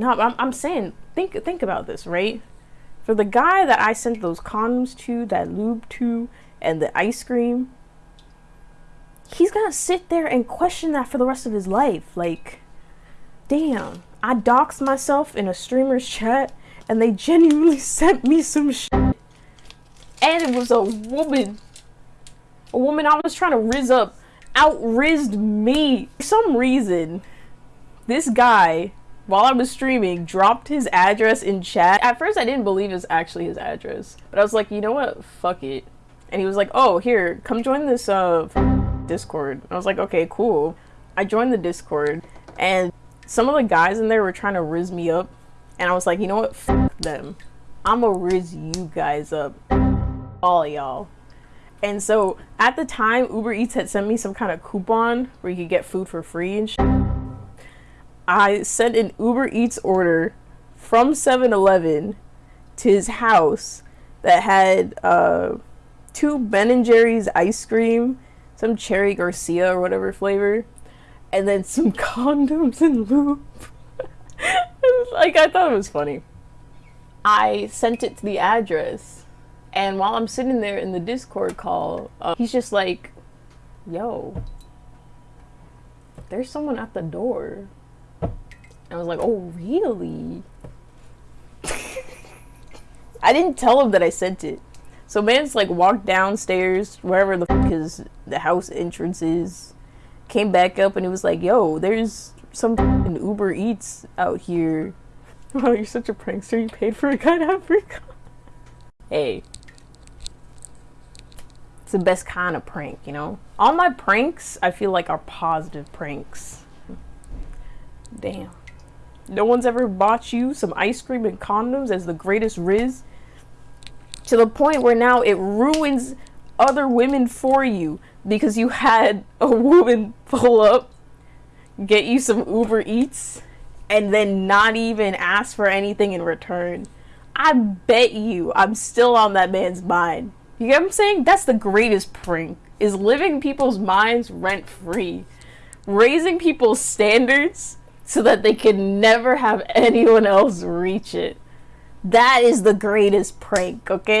No, I'm, I'm saying, think think about this, right? For the guy that I sent those condoms to, that lube to, and the ice cream, he's gonna sit there and question that for the rest of his life. Like, damn, I doxed myself in a streamer's chat, and they genuinely sent me some shit. And it was a woman. A woman I was trying to riz up outrizzed me. For some reason, this guy while I was streaming, dropped his address in chat. At first, I didn't believe it was actually his address, but I was like, you know what? Fuck it. And he was like, oh, here, come join this uh, Discord. I was like, okay, cool. I joined the Discord, and some of the guys in there were trying to riz me up, and I was like, you know what? Fuck them. I'ma riz you guys up. All y'all. And so at the time, Uber Eats had sent me some kind of coupon where you could get food for free and shit. I sent an Uber Eats order from 7-Eleven to his house that had uh, two Ben and Jerry's ice cream, some Cherry Garcia or whatever flavor, and then some condoms and lube. like I thought it was funny. I sent it to the address, and while I'm sitting there in the Discord call, uh, he's just like, "Yo, there's someone at the door." I was like, oh, really? I didn't tell him that I sent it. So man's like walked downstairs, wherever the fuck his the house entrance is, came back up and he was like, yo, there's some Uber Eats out here. Wow, oh, you're such a prankster. You paid for a guy to have free Hey. It's the best kind of prank, you know? All my pranks, I feel like, are positive pranks. Damn. No one's ever bought you some ice cream and condoms as the greatest riz. To the point where now it ruins other women for you because you had a woman pull up, get you some Uber Eats, and then not even ask for anything in return. I bet you I'm still on that man's mind. You get what I'm saying? That's the greatest prank, is living people's minds rent free. Raising people's standards so that they can never have anyone else reach it. That is the greatest prank, okay?